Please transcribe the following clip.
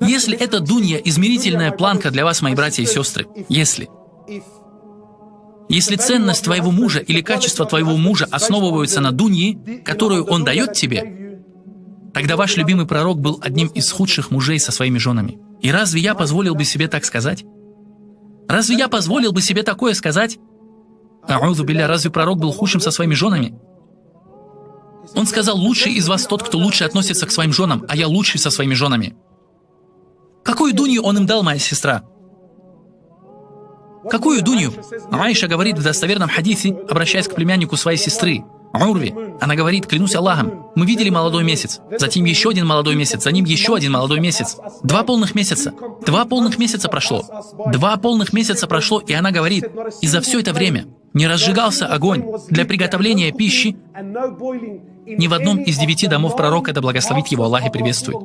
Если это дунья, измерительная планка для вас, мои братья и сестры, если. Если ценность твоего мужа или качество твоего мужа основываются на дуньи, которую он дает тебе, тогда ваш любимый пророк был одним из худших мужей со своими женами. И разве я позволил бы себе так сказать? Разве я позволил бы себе такое сказать? Аузу билля, разве пророк был худшим со своими женами? Он сказал, лучший из вас тот, кто лучше относится к своим женам, а я лучший со своими женами. Какую дунью он им дал, моя сестра? Какую дунью? Аиша говорит в достоверном хадисе, обращаясь к племяннику своей сестры, Урви. Она говорит, клянусь Аллахом, мы видели молодой месяц, затем еще один молодой месяц, за ним еще один молодой месяц. Два полных месяца. Два полных месяца прошло. Два полных месяца прошло, и она говорит, и за все это время не разжигался огонь для приготовления пищи ни в одном из девяти домов пророка, да благословит его Аллах и приветствует.